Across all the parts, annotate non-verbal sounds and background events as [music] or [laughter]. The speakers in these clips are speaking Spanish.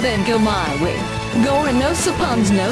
then go my. Gore no suppons no.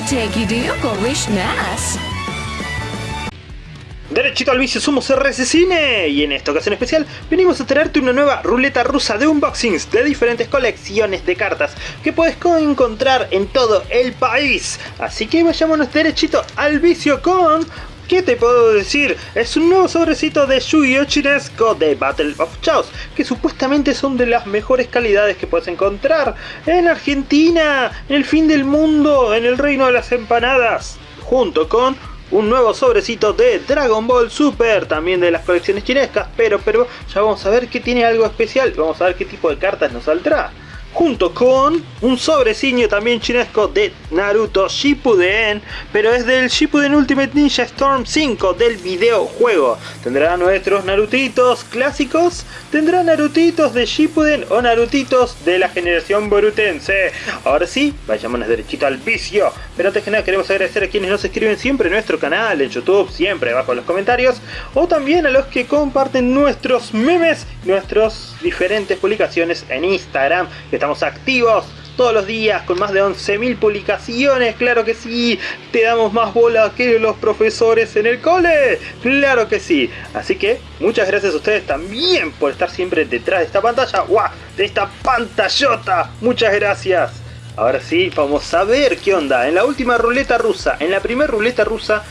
Derechito al vicio, somos RS Cine y en esta ocasión especial venimos a traerte una nueva ruleta rusa de unboxings de diferentes colecciones de cartas que puedes encontrar en todo el país. Así que vayámonos derechito al vicio con ¿Qué te puedo decir? Es un nuevo sobrecito de Yu-Gi-Oh! Chinesco de Battle of Chaos, que supuestamente son de las mejores calidades que puedes encontrar en Argentina, en el fin del mundo, en el reino de las empanadas, junto con un nuevo sobrecito de Dragon Ball Super, también de las colecciones chinescas, pero, pero ya vamos a ver que tiene algo especial, vamos a ver qué tipo de cartas nos saldrá junto con un sobrecillo también chinesco de Naruto Shippuden, pero es del Shippuden Ultimate Ninja Storm 5 del videojuego. Tendrá nuestros Narutitos clásicos, tendrá Narutitos de Shippuden o Narutitos de la generación Borutense. Ahora sí, vayámonos derechito al vicio, pero antes que nada queremos agradecer a quienes nos escriben siempre en nuestro canal, en YouTube, siempre abajo en los comentarios, o también a los que comparten nuestros memes, nuestras diferentes publicaciones en Instagram, estamos activos todos los días con más de 11.000 publicaciones, claro que sí, te damos más bola que los profesores en el cole, claro que sí, así que muchas gracias a ustedes también por estar siempre detrás de esta pantalla, ¡guau! de esta pantallota, muchas gracias. Ahora sí, vamos a ver qué onda. En la última ruleta rusa, en la primera ruleta rusa,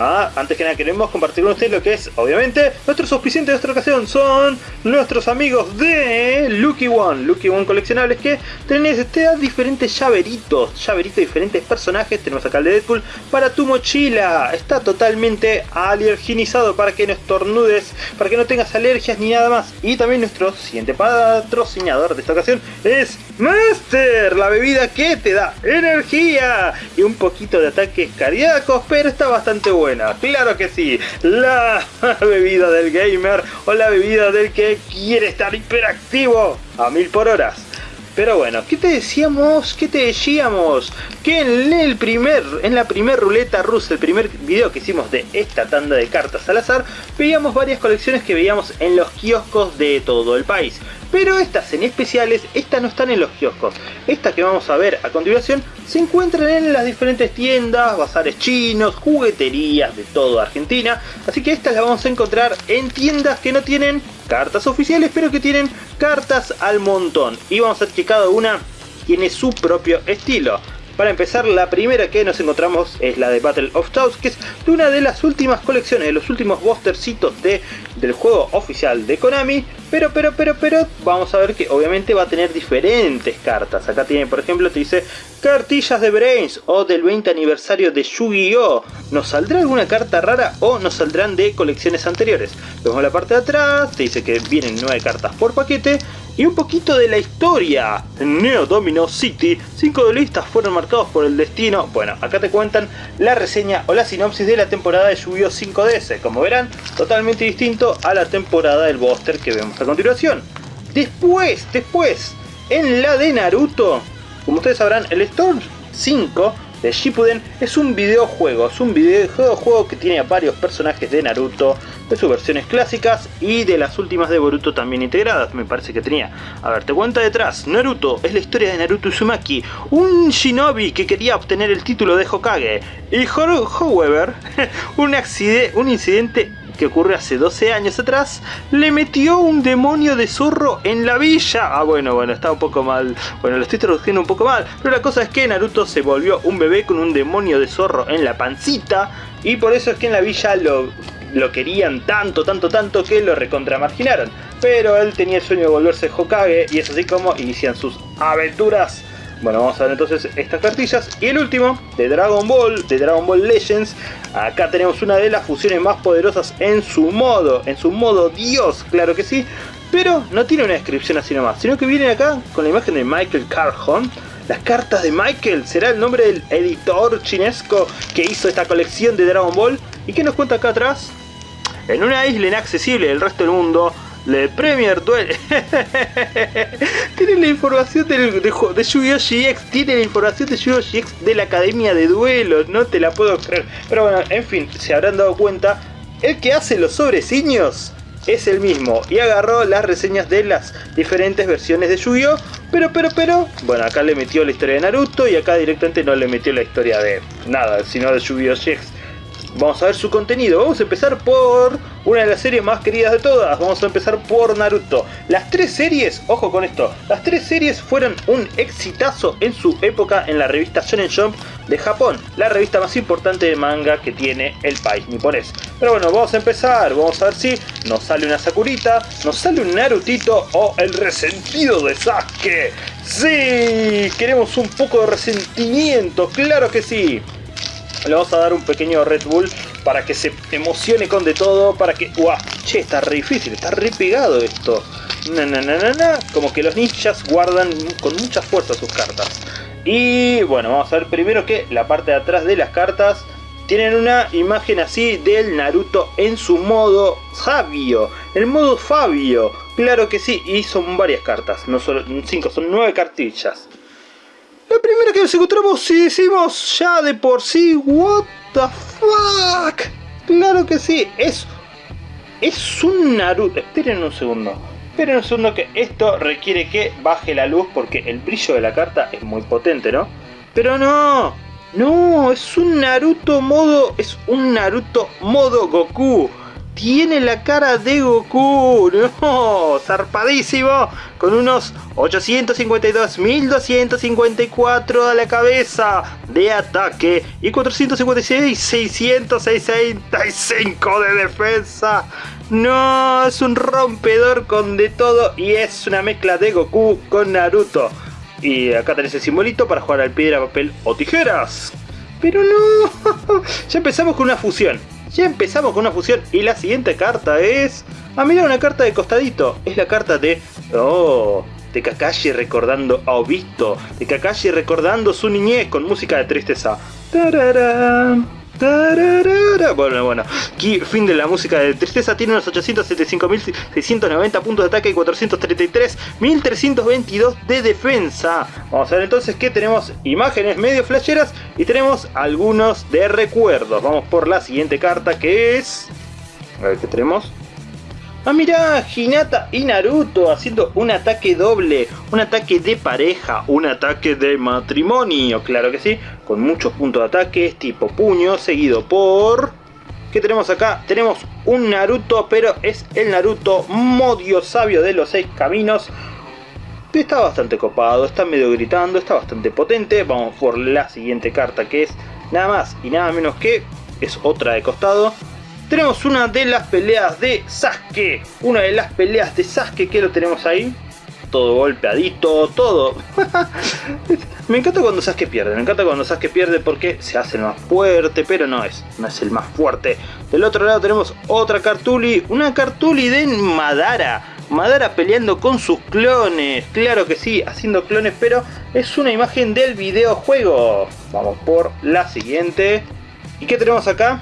Ah, antes que nada queremos compartir con ustedes lo que es, obviamente, nuestros auspiciantes de esta ocasión son nuestros amigos de Lucky One, Lucky One coleccionables que tenés este, diferentes llaveritos, llaveritos de diferentes personajes, tenemos acá el de Deadpool, para tu mochila, está totalmente alerginizado para que no estornudes, para que no tengas alergias ni nada más, y también nuestro siguiente patrocinador de esta ocasión es Master, la bebida que te da energía y un poquito de ataques cardíacos, pero está bastante bueno claro que sí, la [laughs] bebida del gamer o la bebida del que quiere estar hiperactivo a mil por horas. Pero bueno, ¿qué te decíamos? ¿Qué te decíamos? Que en el primer, en la primer ruleta rusa, el primer video que hicimos de esta tanda de cartas al azar, veíamos varias colecciones que veíamos en los kioscos de todo el país. Pero estas en especiales, estas no están en los kioscos. Estas que vamos a ver a continuación se encuentran en las diferentes tiendas, bazares chinos, jugueterías de toda Argentina. Así que estas las vamos a encontrar en tiendas que no tienen cartas oficiales, pero que tienen cartas al montón. Y vamos a ver que cada una tiene su propio estilo. Para empezar, la primera que nos encontramos es la de Battle of Chaos, que es de una de las últimas colecciones, de los últimos bostercitos de, del juego oficial de Konami. Pero, pero, pero, pero, vamos a ver que obviamente va a tener diferentes cartas. Acá tiene, por ejemplo, te dice cartillas de Brains o del 20 aniversario de Yu-Gi-Oh! ¿Nos saldrá alguna carta rara o nos saldrán de colecciones anteriores? Vemos la parte de atrás, te dice que vienen 9 cartas por paquete y un poquito de la historia. Neo Domino City, cinco duelistas fueron marcados por el destino. Bueno, acá te cuentan la reseña o la sinopsis de la temporada de Yu-Gi-Oh 5DS. Como verán, totalmente distinto a la temporada del Buster que vemos a continuación. Después, después, en la de Naruto, como ustedes sabrán, el Storm 5 de Shippuden es un videojuego, es un videojuego que tiene a varios personajes de Naruto, de sus versiones clásicas y de las últimas de Boruto también integradas, me parece que tenía. A ver, te cuenta detrás, Naruto es la historia de Naruto Uzumaki, un shinobi que quería obtener el título de Hokage. Y however, [laughs] un, un incidente que ocurre hace 12 años atrás, le metió un demonio de zorro en la villa. Ah, bueno, bueno, está un poco mal. Bueno, lo estoy traduciendo un poco mal. Pero la cosa es que Naruto se volvió un bebé con un demonio de zorro en la pancita. Y por eso es que en la villa lo, lo querían tanto, tanto, tanto que lo recontramarginaron. Pero él tenía el sueño de volverse Hokage y es así como inician sus aventuras bueno, vamos a ver entonces estas cartillas. Y el último, de Dragon Ball, de Dragon Ball Legends. Acá tenemos una de las fusiones más poderosas en su modo, en su modo Dios, claro que sí. Pero no tiene una descripción así nomás, sino que viene acá con la imagen de Michael Carhon. Las cartas de Michael será el nombre del editor chinesco que hizo esta colección de Dragon Ball. ¿Y qué nos cuenta acá atrás? En una isla inaccesible del resto del mundo, le Premier Duel. [laughs] tiene la información de, de, Yu-Gi-Oh! GX. Tiene la información de Yu-Gi-Oh! GX de la Academia de Duelos. No te la puedo creer. Pero bueno, en fin, se habrán dado cuenta. El que hace los sobreciños es el mismo y agarró las reseñas de las diferentes versiones de Yu-Gi-Oh! Pero, pero, pero, bueno, acá le metió la historia de Naruto y acá directamente no le metió la historia de nada, sino de Yu-Gi-Oh! GX. Vamos a ver su contenido. Vamos a empezar por una de las series más queridas de todas. Vamos a empezar por Naruto. Las tres series, ojo con esto, las tres series fueron un exitazo en su época en la revista Shonen Jump de Japón, la revista más importante de manga que tiene el país niponés. Pero bueno, vamos a empezar. Vamos a ver si nos sale una Sakurita, nos sale un Narutito o el resentido de Sasuke. Sí, queremos un poco de resentimiento, claro que sí le vamos a dar un pequeño Red Bull para que se emocione con de todo, para que... ¡Guau! Che, está re difícil, está re pegado esto. Na, na, na, na, Como que los ninjas guardan con mucha fuerza sus cartas. Y bueno, vamos a ver primero que la parte de atrás de las cartas tienen una imagen así del Naruto en su modo sabio, el modo Fabio. Claro que sí, y son varias cartas, no solo 5, son 9 cartillas. La primera que nos encontramos si decimos ya de por sí, what the fuck. Claro que sí, es, es un Naruto. Esperen un segundo. Esperen un segundo que esto requiere que baje la luz porque el brillo de la carta es muy potente, ¿no? Pero no, no, es un Naruto modo, es un Naruto modo Goku tiene la cara de Goku, no, zarpadísimo, con unos 852.254 a la cabeza de ataque y 456.665 de defensa. No, es un rompedor con de todo y es una mezcla de Goku con Naruto. Y acá tenés el simbolito para jugar al piedra, papel o tijeras. Pero no, [laughs] ya empezamos con una fusión. Ya empezamos con una fusión y la siguiente carta es... Ah, mira, una carta de costadito. Es la carta de... Oh, de Kakashi recordando a Obito. De Kakashi recordando su niñez con música de tristeza. Bueno, bueno, aquí fin de la música de tristeza tiene unos 875.690 puntos de ataque y 433.322 de defensa. Vamos a ver entonces que tenemos imágenes medio flasheras y tenemos algunos de recuerdos. Vamos por la siguiente carta que es... A ver qué tenemos. Ah, mira, Hinata y Naruto haciendo un ataque doble, un ataque de pareja, un ataque de matrimonio, claro que sí, con muchos puntos de ataque, tipo puño, seguido por... ¿Qué tenemos acá? Tenemos un Naruto, pero es el Naruto modio sabio de los seis caminos. Está bastante copado, está medio gritando, está bastante potente. Vamos por la siguiente carta que es nada más y nada menos que... Es otra de costado tenemos una de las peleas de Sasuke. Una de las peleas de Sasuke que lo tenemos ahí. Todo golpeadito, todo. [laughs] me encanta cuando Sasuke pierde. Me encanta cuando Sasuke pierde porque se hace el más fuerte. Pero no es, no es el más fuerte. Del otro lado tenemos otra Cartuli. Una Cartuli de Madara. Madara peleando con sus clones. Claro que sí, haciendo clones. Pero es una imagen del videojuego. Vamos por la siguiente. ¿Y qué tenemos acá?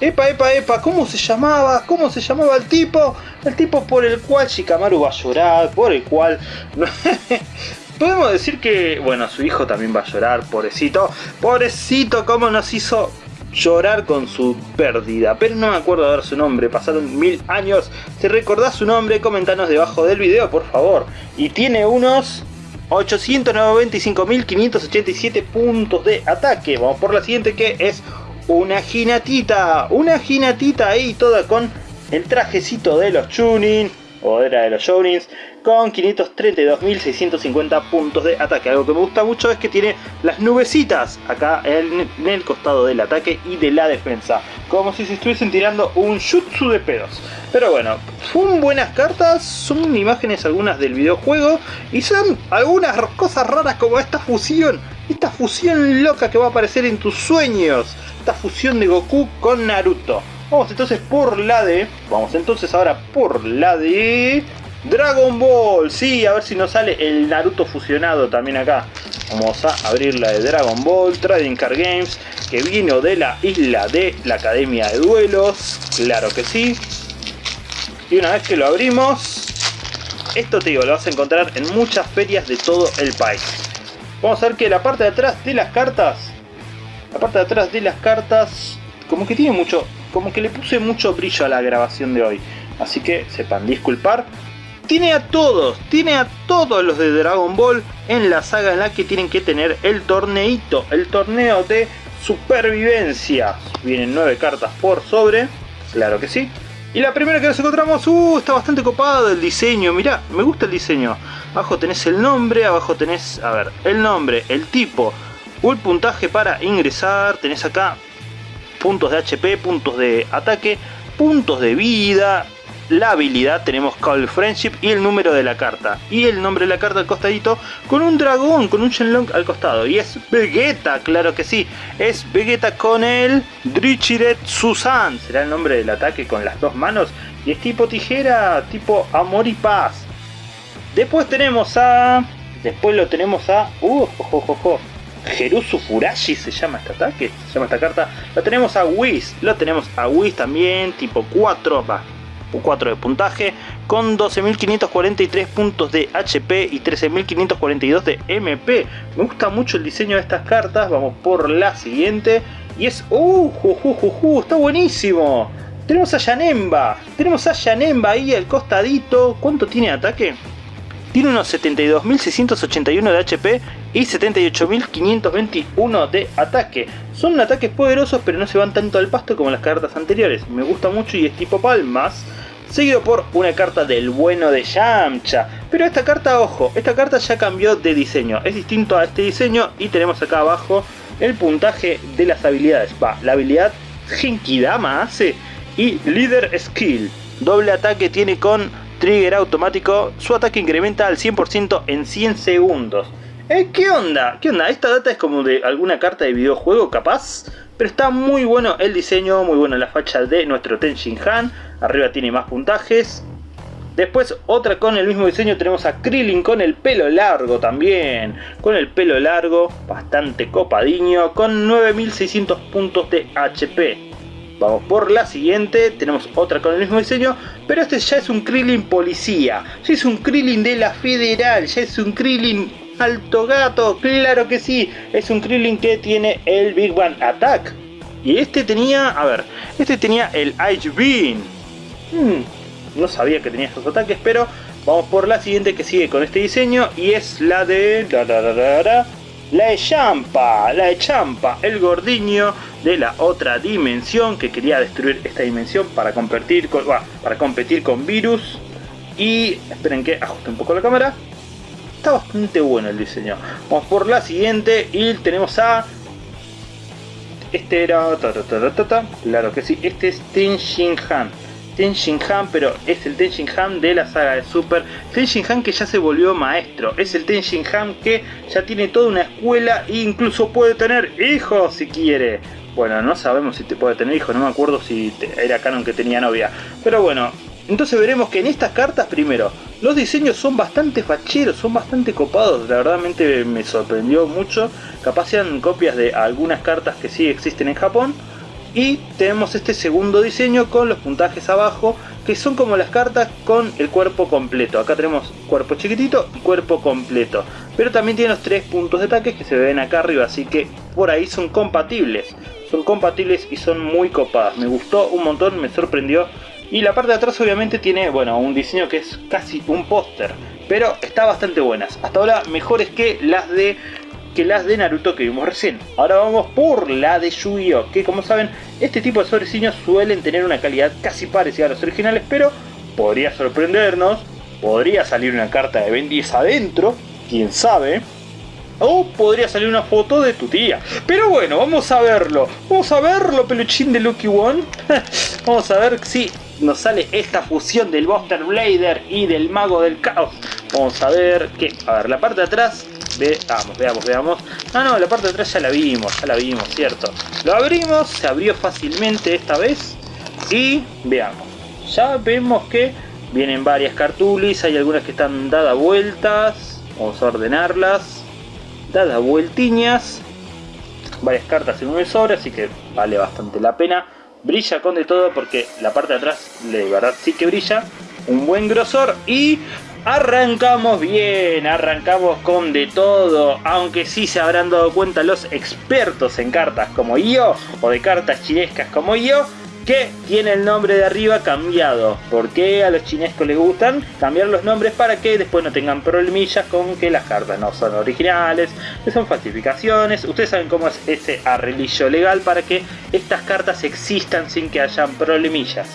Epa, epa, epa, ¿cómo se llamaba? ¿Cómo se llamaba el tipo? El tipo por el cual Shikamaru va a llorar, por el cual... [laughs] Podemos decir que, bueno, su hijo también va a llorar, pobrecito. Pobrecito, cómo nos hizo llorar con su pérdida. Pero no me acuerdo de ver su nombre, pasaron mil años. Si recordás su nombre, comentanos debajo del video, por favor. Y tiene unos 895.587 puntos de ataque. Vamos por la siguiente que es una ginatita, una ginatita ahí toda con el trajecito de los Chunin, o era de los Journeys, con 532.650 puntos de ataque. Algo que me gusta mucho es que tiene las nubecitas acá en, el costado del ataque y de la defensa. Como si se estuviesen tirando un jutsu de pedos. Pero bueno, son buenas cartas, son imágenes algunas del videojuego y son algunas cosas raras como esta fusión. Esta fusión loca que va a aparecer en tus sueños fusión de Goku con Naruto. Vamos entonces por la de... Vamos entonces ahora por la de... Dragon Ball, sí, a ver si nos sale el Naruto fusionado también acá. Vamos a abrir la de Dragon Ball, Trading Card Games, que vino de la isla de la Academia de Duelos, claro que sí. Y una vez que lo abrimos, esto te digo, lo vas a encontrar en muchas ferias de todo el país. Vamos a ver que la parte de atrás de las cartas la parte de atrás de las cartas como que tiene mucho como que le puse mucho brillo a la grabación de hoy así que sepan disculpar. Tiene a todos, tiene a todos los de Dragon Ball en la saga en la que tienen que tener el torneito, el torneo de supervivencia. Vienen 9 cartas por sobre, claro que sí. Y la primera que nos encontramos, uh, está bastante copado el diseño, mirá, me gusta el diseño. Abajo tenés el nombre, abajo tenés, a ver, el nombre, el tipo, un puntaje para ingresar, tenés acá puntos de HP, puntos de ataque, puntos de vida, la habilidad tenemos Call Friendship y el número de la carta. Y el nombre de la carta al costadito con un dragón, con un Shenlong al costado. Y es Vegeta, claro que sí. Es Vegeta con el Drichiret Susan. Será el nombre del ataque con las dos manos. Y es tipo tijera, tipo amor y paz. Después tenemos a... Después lo tenemos a... Uh, jo, Jerusu Furashi se llama este ataque, se llama esta carta. Lo tenemos a Whis, lo tenemos a Whis también, tipo 4, va, 4 de puntaje, con 12.543 puntos de HP y 13.542 de MP. Me gusta mucho el diseño de estas cartas, vamos por la siguiente. Y es... ¡Uh! Ju, está buenísimo! Tenemos a Yanemba, tenemos a Yanemba ahí al costadito. ¿Cuánto tiene ataque? Tiene unos 72.681 de HP y 78.521 de ataque. Son ataques poderosos pero no se van tanto al pasto como las cartas anteriores. Me gusta mucho y es tipo palmas seguido por una carta del bueno de Yamcha. Pero esta carta, ojo, esta carta ya cambió de diseño, es distinto a este diseño y tenemos acá abajo el puntaje de las habilidades. Va, la habilidad Genkidama hace y Leader Skill. Doble ataque tiene con trigger automático, su ataque incrementa al 100% en 100 segundos. Eh, ¿Qué onda? ¿Qué onda? Esta data es como de alguna carta de videojuego capaz. Pero está muy bueno el diseño, muy bueno la facha de nuestro Tenshin Han. Arriba tiene más puntajes. Después otra con el mismo diseño tenemos a Krillin con el pelo largo también. Con el pelo largo, bastante copadiño, con 9600 puntos de HP. Vamos por la siguiente, tenemos otra con el mismo diseño, pero este ya es un Krillin policía. Ya es un Krillin de la Federal, ya es un Krillin alto gato, claro que sí, es un Krillin que tiene el Big Bang Attack. Y este tenía, a ver, este tenía el Ice Beam. Hmm, no sabía que tenía estos ataques, pero vamos por la siguiente que sigue con este diseño y es la de... La Champa, la Champa, el gordiño de la otra dimensión que quería destruir esta dimensión para competir con, para competir con virus. Y esperen que ajuste un poco la cámara. Está bastante bueno el diseño. Vamos por la siguiente y tenemos a... Este era... claro que sí, este es Tenshin Han. Tenshin Han, pero es el Tenshin Han de la saga de Super. Tenshin Han que ya se volvió maestro. Es el Tenshin Han que ya tiene toda una escuela e incluso puede tener hijos si quiere. Bueno, no sabemos si te puede tener hijos, no me acuerdo si era canon que tenía novia. Pero bueno, entonces veremos que en estas cartas, primero, los diseños son bastante facheros, son bastante copados, la verdad me sorprendió mucho. Capaz sean copias de algunas cartas que sí existen en Japón. Y tenemos este segundo diseño con los puntajes abajo, que son como las cartas con el cuerpo completo. Acá tenemos cuerpo chiquitito y cuerpo completo. Pero también tiene los tres puntos de ataque que se ven acá arriba, así que por ahí son compatibles. Son compatibles y son muy copadas. Me gustó un montón, me sorprendió y la parte de atrás obviamente tiene, bueno, un diseño que es casi un póster. Pero está bastante buenas. Hasta ahora mejores que las de que las de Naruto que vimos recién. Ahora vamos por la de Yu-Gi-Oh! Que como saben, este tipo de sobreciños suelen tener una calidad casi parecida a los originales, pero podría sorprendernos. Podría salir una carta de Ben 10 adentro, quién sabe. O podría salir una foto de tu tía. Pero bueno, vamos a verlo. Vamos a verlo, peluchín de Lucky One. [laughs] vamos a ver si nos sale esta fusión del Buster Blader y del Mago del Caos. Vamos a ver que, a ver, la parte de atrás, veamos, veamos, veamos. Ah, no, la parte de atrás ya la vimos, ya la vimos, cierto. Lo abrimos, se abrió fácilmente esta vez y veamos. Ya vemos que vienen varias cartulis, hay algunas que están dadas vueltas. Vamos a ordenarlas. Dadas vueltiñas. Varias cartas en un sobre, así que vale bastante la pena brilla con de todo porque la parte de atrás de verdad sí que brilla, un buen grosor y arrancamos bien, arrancamos con de todo, aunque sí se habrán dado cuenta los expertos en cartas como yo o de cartas chinescas como yo, que tiene el nombre de arriba cambiado. Porque a los chinescos les gustan cambiar los nombres para que después no tengan problemillas con que las cartas no son originales, que son falsificaciones. Ustedes saben cómo es ese arreglillo legal para que estas cartas existan sin que hayan problemillas.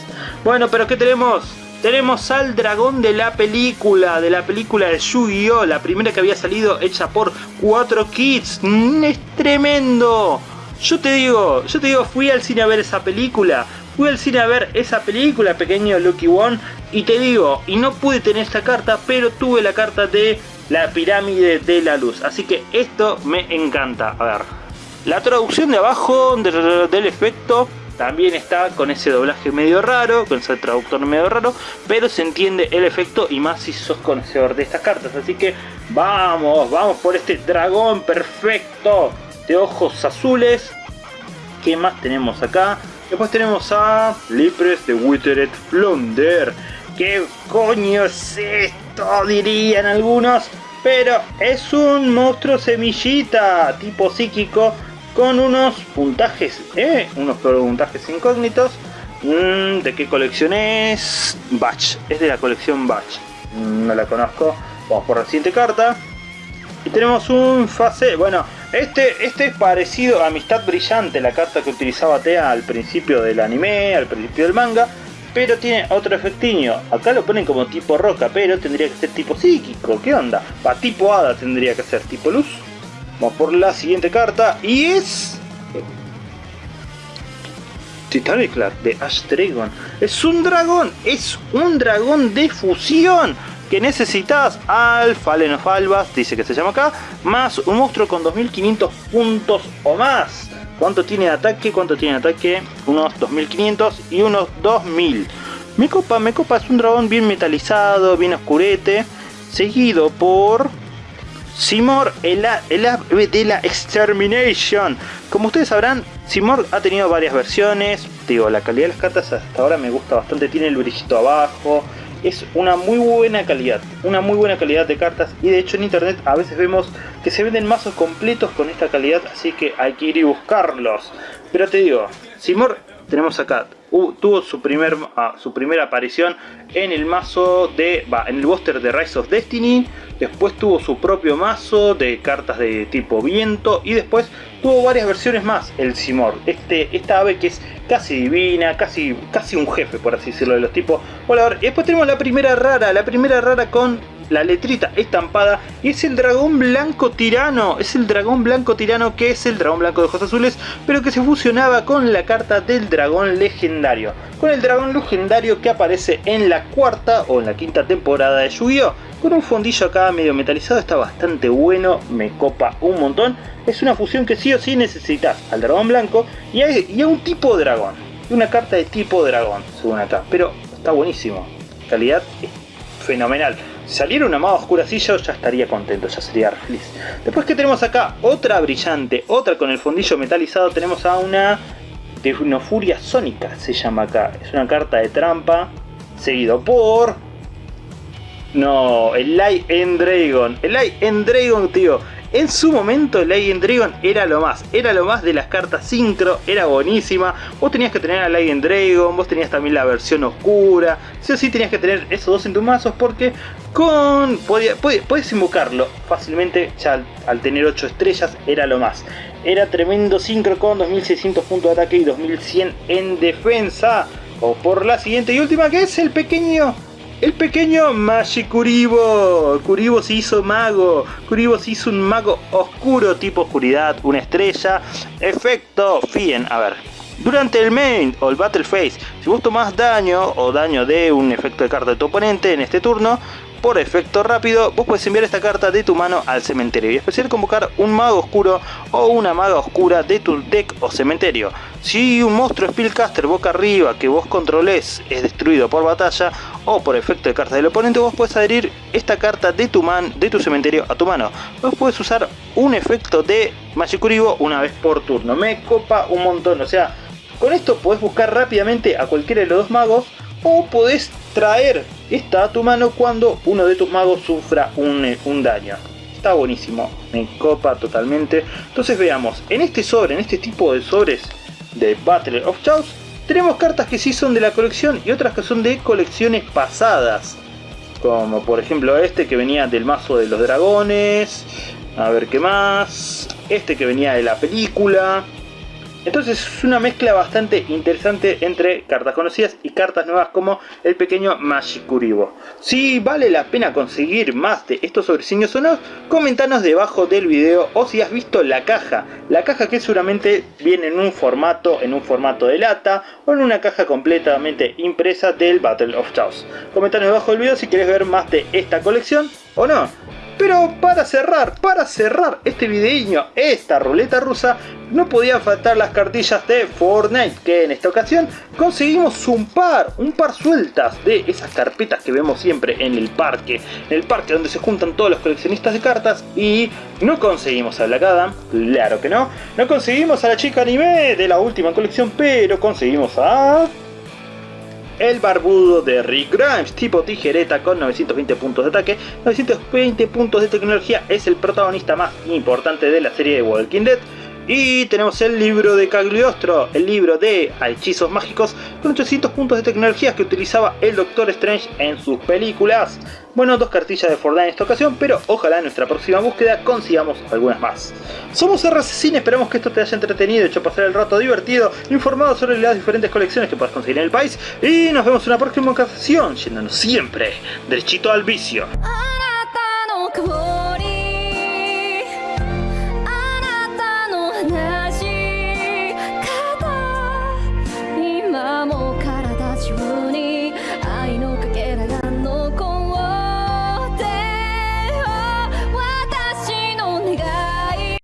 Bueno, pero ¿qué tenemos? Tenemos al dragón de la película, de la película de Yu-Gi-Oh! La primera que había salido hecha por 4 Kids. Mm, ¡Es tremendo! Yo te digo, yo te digo, fui al cine a ver esa película. Fui al cine a ver esa película, pequeño Lucky One. Y te digo, y no pude tener esta carta, pero tuve la carta de la pirámide de la luz. Así que esto me encanta. A ver, la traducción de abajo del efecto también está con ese doblaje medio raro, con ese traductor medio raro, pero se entiende el efecto y más si sos conocedor de estas cartas. Así que vamos, vamos por este dragón perfecto de ojos azules. ¿Qué más tenemos acá? Después tenemos a Lipres de Withered Flounder. ¿Qué coño es esto? Dirían algunos. Pero es un monstruo semillita, tipo psíquico, con unos puntajes, ¿eh? Unos puntajes incógnitos. Mm, ¿De qué colección es? Batch, es de la colección Batch. Mm, no la conozco. Vamos por la siguiente carta. Y tenemos un fase, bueno, este, este es parecido a Amistad Brillante, la carta que utilizaba Tea al principio del anime, al principio del manga, pero tiene otro efectiño. Acá lo ponen como tipo roca, pero tendría que ser tipo psíquico, ¿qué onda? Para tipo hada tendría que ser tipo luz. Vamos por la siguiente carta y es... Titaniclar de Ash Dragon. Es un dragón, es un dragón de fusión que necesitas al Fallen of dice que se llama acá, más un monstruo con 2500 puntos o más. ¿Cuánto tiene de ataque? ¿Cuánto tiene de ataque? Unos 2500 y unos 2000. Me copa, me copa, es un dragón bien metalizado, bien oscurete, seguido por Simor, el, el ave de la Extermination. Como ustedes sabrán, Simor ha tenido varias versiones. Digo, la calidad de las cartas hasta ahora me gusta bastante. Tiene el brillito abajo. Es una muy buena calidad. Una muy buena calidad de cartas. Y de hecho en internet a veces vemos que se venden mazos completos con esta calidad. Así que hay que ir y buscarlos. Pero te digo, Simor tenemos acá tuvo su, primer, ah, su primera aparición en el mazo de, va, en el booster de Rise of Destiny, después tuvo su propio mazo de cartas de tipo viento y después tuvo varias versiones más, el Simor, este, esta ave que es casi divina, casi, casi un jefe por así decirlo de los tipos volador. Y después tenemos la primera rara, la primera rara con la letrita estampada y es el dragón blanco tirano, es el dragón blanco tirano que es el dragón blanco de ojos azules, pero que se fusionaba con la carta del dragón legendario, con el dragón legendario que aparece en la cuarta o en la quinta temporada de Yu-Gi-Oh! Con un fondillo acá medio metalizado, está bastante bueno, me copa un montón. Es una fusión que sí o sí necesitas al dragón blanco y a, un tipo de dragón. Una carta de tipo dragón, según acá, pero está buenísimo. Calidad fenomenal. Saliera una más oscura yo ya estaría contento, ya sería feliz. Después que tenemos acá otra brillante, otra con el fondillo metalizado, tenemos a una furia Sónica, se llama acá. Es una carta de trampa, seguido por... No, el Light Dragon. El Light Dragon, tío. En su momento Legend Dragon era lo más, era lo más de las cartas Synchro, era buenísima. Vos tenías que tener a Legend Dragon, vos tenías también la versión oscura. Sí o sí tenías que tener esos dos en tus mazos porque con puedes invocarlo fácilmente, ya al, tener 8 estrellas era lo más. Era tremendo Synchro con 2600 puntos de ataque y 2100 en defensa. O por la siguiente y última que es el pequeño el pequeño Magic Kuribo. Kuribo se hizo mago. Kuribo se hizo un mago oscuro tipo oscuridad, una estrella. Efecto, fíen, a ver. Durante el main o el battle phase, si vos tomás daño o daño de un efecto de carta de tu oponente en este turno, por efecto rápido, vos puedes enviar esta carta de tu mano al cementerio y especial convocar un mago oscuro o una maga oscura de tu deck o cementerio. Si un monstruo Spellcaster boca arriba que vos controles es destruido por batalla o por efecto de carta del oponente, vos puedes adherir esta carta de tu, man, de tu cementerio a tu mano. Vos puedes usar un efecto de Magicuribo una vez por turno. Me copa un montón, o sea, con esto podés buscar rápidamente a cualquiera de los dos magos o podés traer esta a tu mano cuando uno de tus magos sufra un, eh, un daño. Está buenísimo, me copa totalmente. Entonces veamos, en este sobre, en este tipo de sobres de Battle of Chaos, tenemos cartas que sí son de la colección y otras que son de colecciones pasadas. Como por ejemplo este que venía del mazo de los dragones. A ver qué más. Este que venía de la película. Entonces es una mezcla bastante interesante entre cartas conocidas y cartas nuevas como el pequeño Mashikuribo. Si vale la pena conseguir más de estos sobreciños o no, comentanos debajo del video o si has visto la caja. La caja que seguramente viene en un formato, en un formato de lata o en una caja completamente impresa del Battle of Chaos. Comentanos debajo del video si quieres ver más de esta colección o no. Pero para cerrar, para cerrar este videíño, esta ruleta rusa, no podían faltar las cartillas de Fortnite, que en esta ocasión conseguimos un par, un par sueltas de esas carpetas que vemos siempre en el parque, en el parque donde se juntan todos los coleccionistas de cartas y no conseguimos a Black Adam, claro que no, no conseguimos a la chica anime de la última colección, pero conseguimos a el barbudo de Rick Grimes, tipo tijereta con 920 puntos de ataque, 920 puntos de tecnología, es el protagonista más importante de la serie de Walking Dead. Y tenemos el libro de Cagliostro, el libro de hechizos mágicos con 800 puntos de tecnología que utilizaba el Doctor Strange en sus películas. Bueno, dos cartillas de Fortnite en esta ocasión, pero ojalá en nuestra próxima búsqueda consigamos algunas más. Somos RCCine, esperamos que esto te haya entretenido, hecho pasar el rato divertido, informado sobre las diferentes colecciones que puedes conseguir en el país y nos vemos en una próxima ocasión, yéndonos siempre derechito al vicio.